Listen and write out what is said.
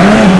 Amen.